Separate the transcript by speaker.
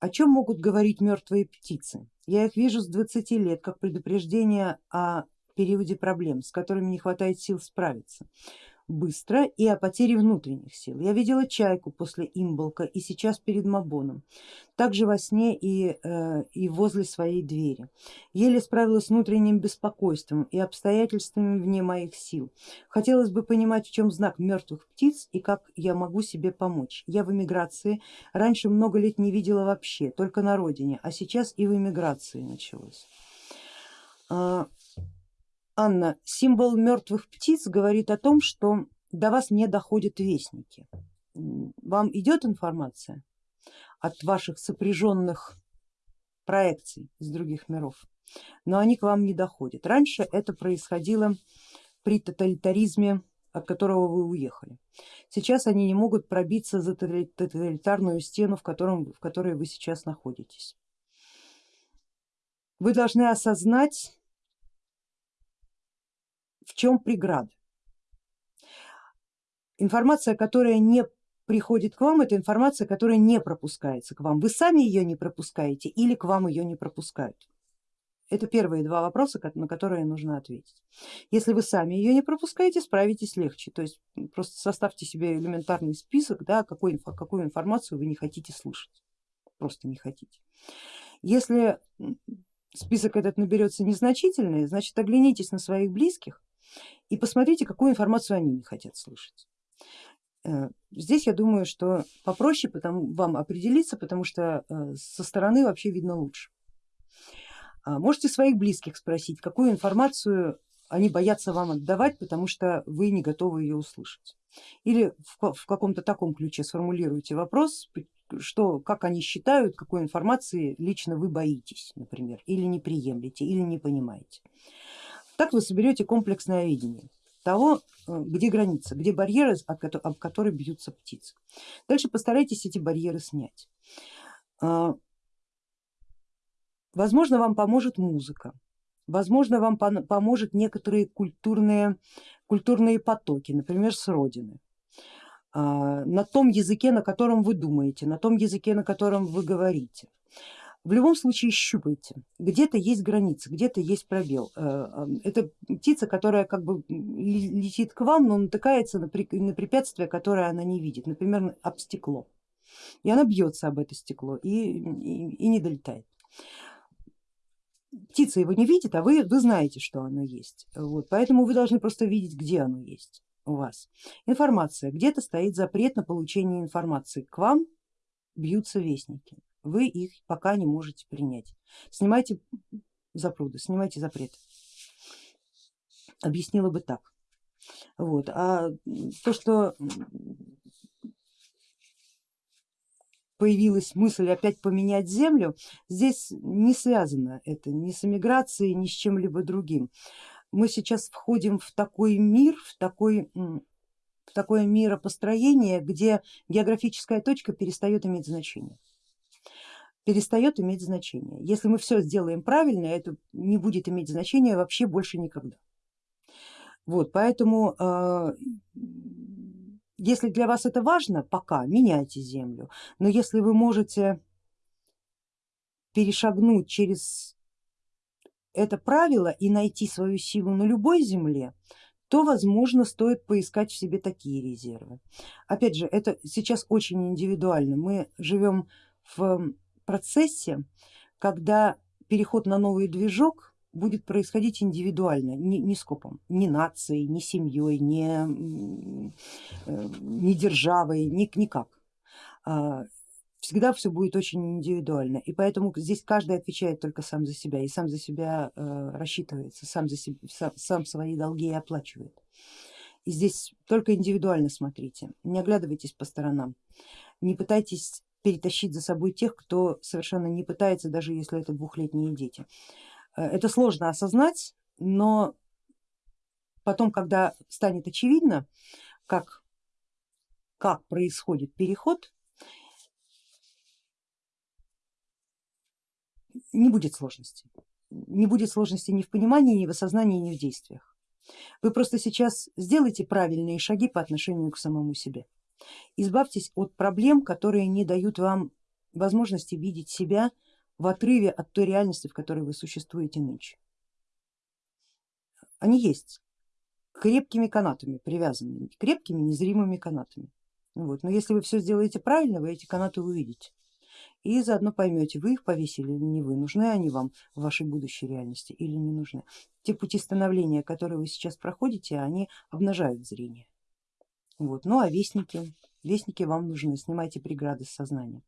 Speaker 1: О чем могут говорить мертвые птицы? Я их вижу с 20 лет как предупреждение о периоде проблем, с которыми не хватает сил справиться быстро и о потере внутренних сил. Я видела чайку после имболка и сейчас перед Мабоном, также во сне и, э, и возле своей двери. Еле справилась с внутренним беспокойством и обстоятельствами вне моих сил. Хотелось бы понимать, в чем знак мертвых птиц и как я могу себе помочь. Я в эмиграции, раньше много лет не видела вообще, только на родине, а сейчас и в эмиграции началось. Анна, символ мертвых птиц говорит о том, что до вас не доходят вестники. Вам идет информация от ваших сопряженных проекций из других миров, но они к вам не доходят. Раньше это происходило при тоталитаризме, от которого вы уехали. Сейчас они не могут пробиться за тоталитарную стену, в, котором, в которой вы сейчас находитесь. Вы должны осознать в чем преграда? Информация, которая не приходит к вам, это информация, которая не пропускается к вам. Вы сами ее не пропускаете или к вам ее не пропускают. Это первые два вопроса, на которые нужно ответить. Если вы сами ее не пропускаете, справитесь легче. То есть просто составьте себе элементарный список, да, какой, какую информацию вы не хотите слышать, просто не хотите. Если список этот наберется незначительный, значит оглянитесь на своих близких и посмотрите, какую информацию они не хотят слышать. Э, здесь я думаю, что попроще потому, вам определиться, потому что э, со стороны вообще видно лучше. А, можете своих близких спросить, какую информацию они боятся вам отдавать, потому что вы не готовы ее услышать. Или в каком-то таком ключе сформулируйте вопрос, что, как они считают, какой информации лично вы боитесь, например, или не приемлете, или не понимаете. Так вы соберете комплексное видение того, э, где граница, где барьеры, об которые бьются птицы. Дальше постарайтесь эти барьеры снять. А, возможно, вам поможет музыка, возможно, вам поможет некоторые культурные, культурные потоки, например, с родины а, на том языке, на котором вы думаете, на том языке, на котором вы говорите. В любом случае щупайте, где-то есть граница, где-то есть пробел. Э, это птица, которая как бы летит к вам, но натыкается на препятствие, которое она не видит, например, об стекло. И она бьется об это стекло и, и, и не долетает. Птица его не видит, а вы, вы знаете, что оно есть. Вот, поэтому вы должны просто видеть, где оно есть у вас. Информация. Где-то стоит запрет на получение информации. К вам бьются вестники вы их пока не можете принять. Снимайте запруды, снимайте запрет. Объяснила бы так. Вот. А то, что появилась мысль опять поменять землю, здесь не связано это ни с эмиграцией, ни с чем-либо другим. Мы сейчас входим в такой мир, в такой в такое миропостроение, где географическая точка перестает иметь значение перестает иметь значение. Если мы все сделаем правильно, это не будет иметь значения вообще больше никогда. Вот, поэтому э, если для вас это важно, пока меняйте землю, но если вы можете перешагнуть через это правило и найти свою силу на любой земле, то возможно стоит поискать в себе такие резервы. Опять же, это сейчас очень индивидуально, мы живем в процессе, когда переход на новый движок будет происходить индивидуально, не, не скопом, не нацией, не семьей, не, э, не державой, ни, никак. А, всегда все будет очень индивидуально и поэтому здесь каждый отвечает только сам за себя и сам за себя э, рассчитывается, сам, за себя, сам, сам свои долги и оплачивает. И здесь только индивидуально смотрите, не оглядывайтесь по сторонам, не пытайтесь перетащить за собой тех, кто совершенно не пытается, даже если это двухлетние дети. Э, это сложно осознать, но потом, когда станет очевидно, как, как происходит переход, не будет сложности. Не будет сложности ни в понимании, ни в осознании, ни в действиях. Вы просто сейчас сделайте правильные шаги по отношению к самому себе. Избавьтесь от проблем, которые не дают вам возможности видеть себя в отрыве от той реальности, в которой вы существуете нынче. Они есть крепкими канатами привязаны, крепкими незримыми канатами. Вот. Но если вы все сделаете правильно, вы эти канаты увидите и заодно поймете, вы их повесили или не вы, нужны они вам в вашей будущей реальности или не нужны. Те пути становления, которые вы сейчас проходите, они обнажают зрение. Вот. Ну а вестники, вестники вам нужны, снимайте преграды с сознания.